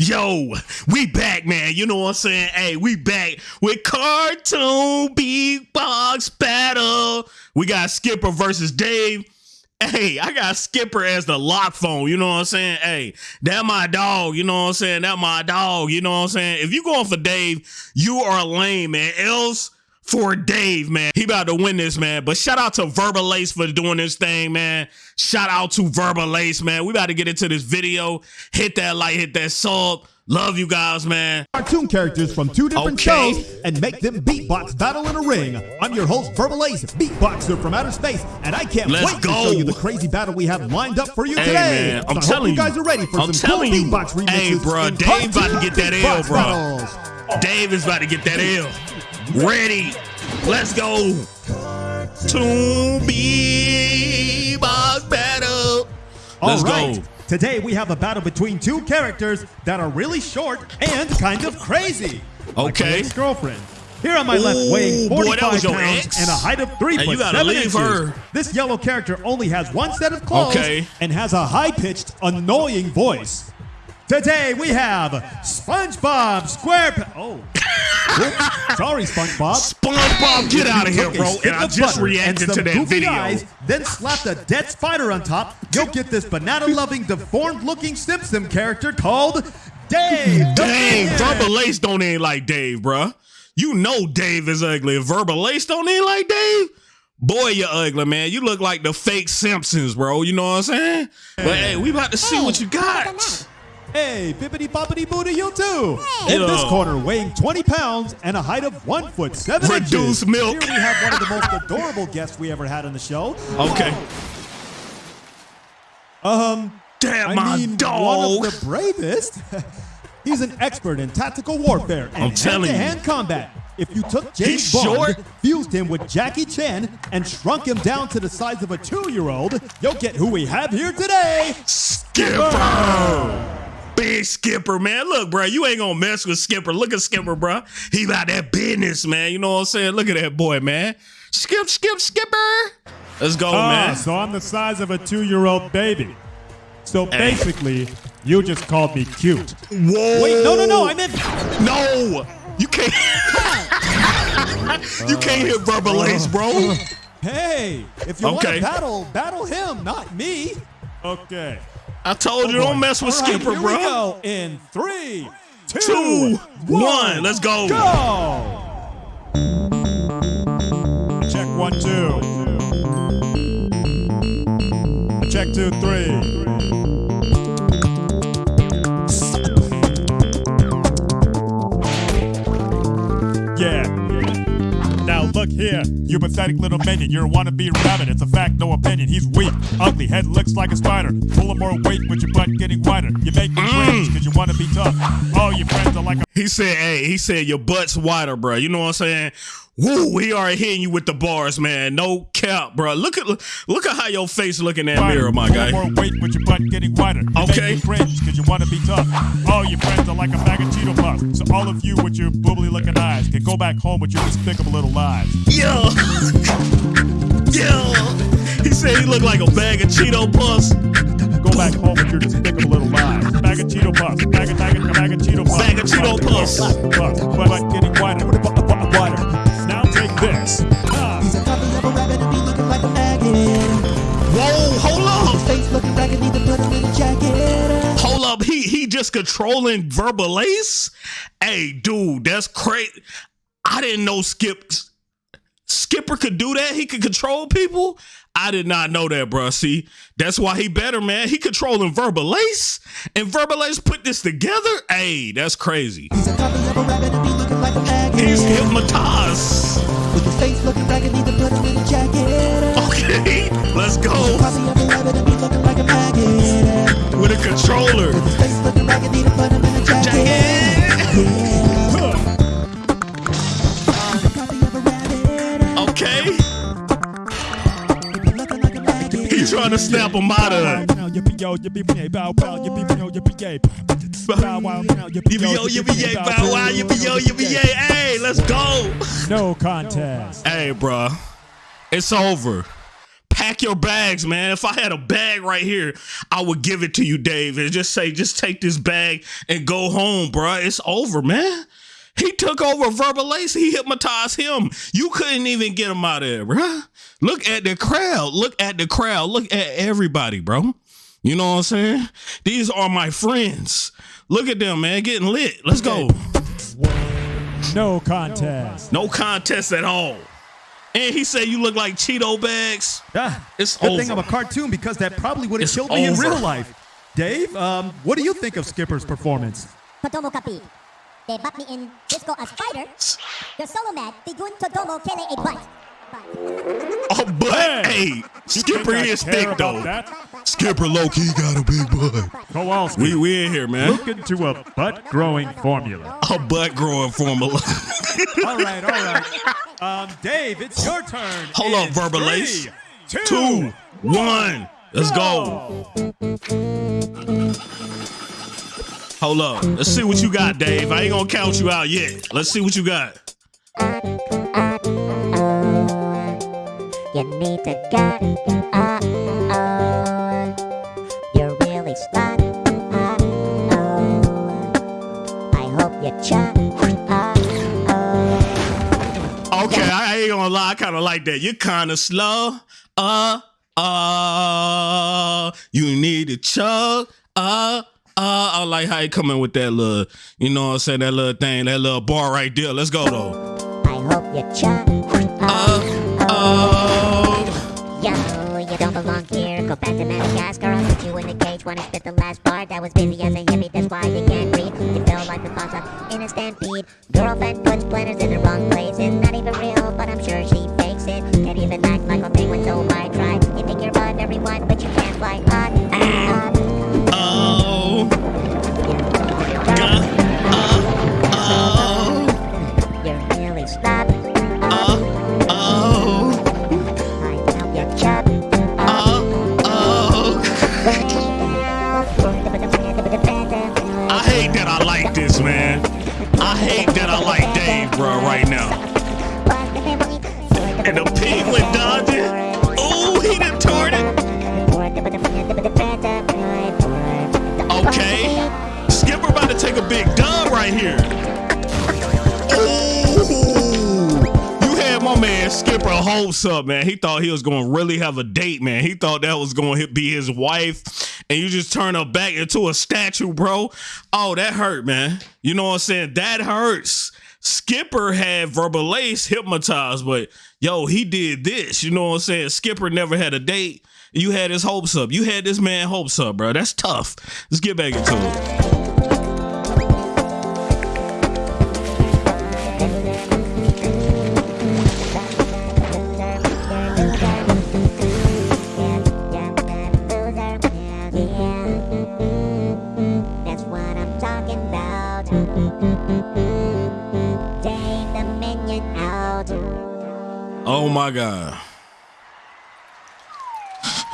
Yo, we back, man. You know what I'm saying? Hey, we back with cartoon beatbox battle. We got Skipper versus Dave. Hey, I got Skipper as the lock phone. You know what I'm saying? Hey, that my dog. You know what I'm saying? That my dog. You know what I'm saying? If you going for Dave, you are lame, man. Else for Dave, man. He about to win this, man. But shout out to Verbal Ace for doing this thing, man. Shout out to Verbal Ace, man. We about to get into this video. Hit that like, hit that sub. Love you guys, man. Cartoon characters from two different Okay. shows and make them beatbox battle in a ring. I'm your host, Verbal Ace, beatboxer from outer space, and I can't Let's wait to show you the crazy battle we have lined up for you Hey, today. man, I'm so telling you you. guys are ready for I'm some cool you. beatbox remixes. Hey, in Dave about to get that L, bruh. battles. Dave is about to get that L. Ready. Let's go. To be box battle. Let's All right. go. Today we have a battle between two characters that are really short and kind of crazy. Okay. Ex girlfriend. Here on my left, Ooh, weighing 45 that was your pounds ex? and a height of 3 foot 7 leave inches. her. This yellow character only has one set of clothes Okay. and has a high-pitched, annoying voice. Today we have SpongeBob SquarePants. Oh, Oops. sorry, SpongeBob. SpongeBob, get out of here, bro. stick And I of just butter reacted to that video. Eyes, then slapped a dead spider on top. You'll get this banana-loving, deformed-looking Simpson character called Dave. the Dang, Minion. Verbal Ace don't ain't like Dave, bruh. You know Dave is ugly. Verbal Ace don't ain't like Dave, boy, you ugly, man. You look like the fake Simpsons, bro. You know what I'm saying? But hey, we about to see oh, what you got. Hey, bippity boppity boo to you too. In this corner, weighing 20 pounds and a height of one foot seven Reduced inches. milk. Here we have one of the most adorable guests we ever had on the show. Okay. Um, Damn, I my mean, dog. one of the bravest. He's an expert in tactical warfare and I'm telling you. hand-to-hand combat. If you took James He's Bond, short. fused him with Jackie Chan, and shrunk him down to the size of a two-year-old, you'll get who we have here today. Skipper. Big Skipper, man. Look, bro, you ain't gonna mess with Skipper. Look at Skipper, bro. He about that business, man. You know what I'm saying? Look at that boy, man. Skip, skip, Skipper. Let's go, Ah, man. so I'm the size of a two-year-old baby. So Hey. basically, you just called me cute. Whoa. Wait, no, no, no, I meant No, you can't. you can't hit verbal ace, bro. Hey, if you want to battle, battle him, not me. Okay. I told you don't mess with All right, Skipper, here bro. we go. In three, two, Two, one. Let's go. Go. Check one, two. Check two, three. Yeah. Now look here, you pathetic little minion. You're a wannabe rabbit. It's a fact, no opinion. He's weak, ugly, head looks like a spider. Full of more weight with your butt getting wider. You make me cringe because you want to be tough. All your friends are like a He said, "Hey, he said your butt's wider, bro. You know what I'm saying? Woo, we are hitting you with the bars, man. No cap, bro. Look at look at how your face look in that Spider. mirror, my guy. More weight with your butt getting wider. You Okay. Cringe because you want to be tough. All your friends are like a bag of Cheeto puffs. So all of you with your boobly looking eyes can go back home with your despicable little lives. Yo. He said he looked like a bag of Cheeto puffs. Go back home with your despicable little lives. Bag of Cheeto puffs. Bag of, bag of, bag of Cheeto puffs. Bag of Cheeto puffs. Puffs. Butt getting wider. Wider. Now take this. Ah. He's a copy of a rabbit and be looking like a maggot. Whoa, hold up, Face looking ragged, need to put him in a jacket. hold up. He he just controlling verbal ace. Hey, dude, that's crazy. I didn't know Skip Skipper could do that. He could control people. I did not know that, bro. See, that's why he better, man. He controlling verbal ace, and verbal ace put this together. Hey, that's crazy. He's a a rabbit like. He's hypnotized. With his face looking ragged, need to put him a jacket. Okay, let's go a a with a controller. With his face looking ragged, need a. trying to snap him out of it. Yippee-yo, yippee-yay, bow, bow, yippee-yo, yippee-yay. Bow, wow, Yippee yo, yippee yay, bow wow, yippee yo, yippee yay. Hey, let's go. No contest. Hey, bruh, it's over. pack your bags, man. If I had a bag right here, I would give it to you, Dave, and just say, just take this bag and go home, bro. It's over, man. He took over Verbal Ace. He hypnotized him. You couldn't even get him out of there, bro. Look at the crowd. Look at the crowd. Look at everybody, bro. You know what I'm saying? These are my friends. Look at them, man, getting lit. Let's go. No contest. No contest at all. And he said you look like Cheeto bags. Ah, It's good over. thing I'm a cartoon because that probably would have It's killed me in real life. Dave, um, what do you think of Skipper's performance? Todomo Kapi. They butt me in disco a spider. Your solo mat, Tigun Todomo Kele a butt. But Oh, but hey, Skipper think I is care thick though. that? Skipper low key got a big butt. Kowalski, We we in here, man. look into a butt growing formula. A butt growing formula. all right, all right. Um, Dave, it's your turn. Hold on, In Verbal three, Ace. two, Two, one. Let's go. Hold up. Let's see what you got, Dave. I ain't gonna count you out yet. Let's see what you got. you need to get uh oh. You're really stuck. Oh. I hope you. Okay, I ain't gonna lie. I kind of like that. You're kind of slow. Uh, uh, you need to chug. Uh, uh, I like how you coming with that little, you know what I'm saying, that little thing, that little bar right there. Let's go though. I hope you check. Uh, uh, Yo, you don't belong here. Go back to Madagascar. I'll put you in a cage. Wanna spit the last part that was busy as a hippie. That's why you can't read. You feel like the boss up in a stampede. Girlfriend puts planners in the wrong place. It's not even real, but I'm sure she fakes it. Can't even act like a penguin, hate that I like Dave, bro, right now. And the penguin dodging. Oh, he done tore it. Okay. Skipper about to take a big dub right here. You had my man Skipper hopes up, man. He thought he was going to really have a date, man. He thought that was going to be his wife, and you just turn her back into a statue, bro. Oh, that hurt, man. You know what I'm saying? That hurts. Skipper had Verbal Ace hypnotized, but yo, he did this. You know what I'm saying? Skipper never had a date. You had his hopes up. You had this man hopes up, bro. That's tough. Let's get back into it. Oh my God.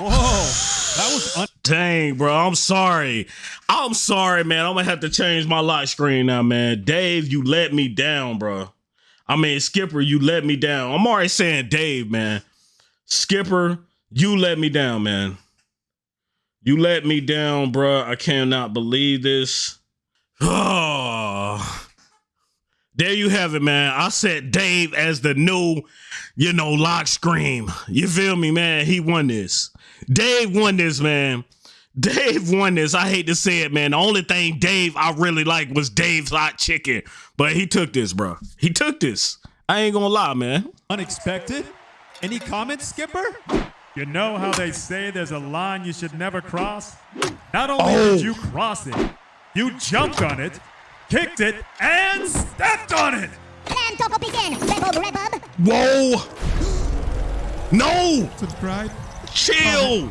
Whoa, that was un- Dang, bro. I'm sorry. I'm sorry, man. I'm gonna have to change my lock screen now, man. Dave, you let me down, bro. I mean, Skipper, you let me down. I'm already saying Dave, man. Skipper, you let me down, man. You let me down, bro. I cannot believe this. Oh. There you have it, man. I set Dave as the new, you know, lock screen. You feel me, man? He won this. Dave won this, man. Dave won this. I hate to say it, man. The only thing Dave I really like was Dave's hot chicken, but he took this, bro. He took this. I ain't gonna lie, man. unexpected. Any comments, Skipper? You know how they say there's a line you should never cross? Not only Oh. did you cross it, you jumped on it, kicked it, and stepped on it! Plan Topo begin. Rebub, rebub. Whoa! No! Subscribe. Chill!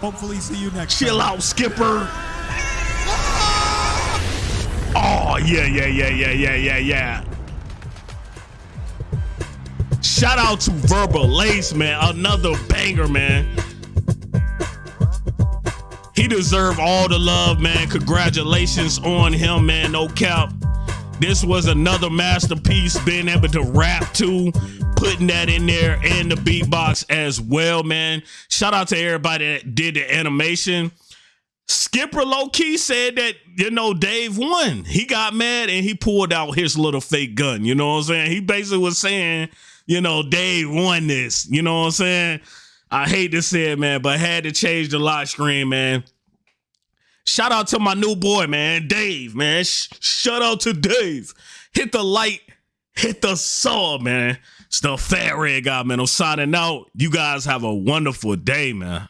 Hopefully, see you next Chill time. out, Skipper. Oh, yeah, yeah, yeah, yeah, yeah, yeah, yeah. Shout out to Verbal Ace, man. Another banger, man. He deserved all the love, man. Congratulations on him, man. No cap. This was another masterpiece, being able to rap to, putting that in there and the beatbox as well, man. Shout out to everybody that did the animation. Skipper low key said that, you know, Dave won. He got mad and he pulled out his little fake gun. You know what I'm saying? He basically was saying, you know, Dave won this. You know what I'm saying? I hate to say it, man, but had to change the lock screen, man. Shout out to my new boy, man, Dave, man. Sh- shout out to Dave. Hit the light, hit the saw, man. It's the fat red guy, man. I'm signing out. You guys have a wonderful day, man.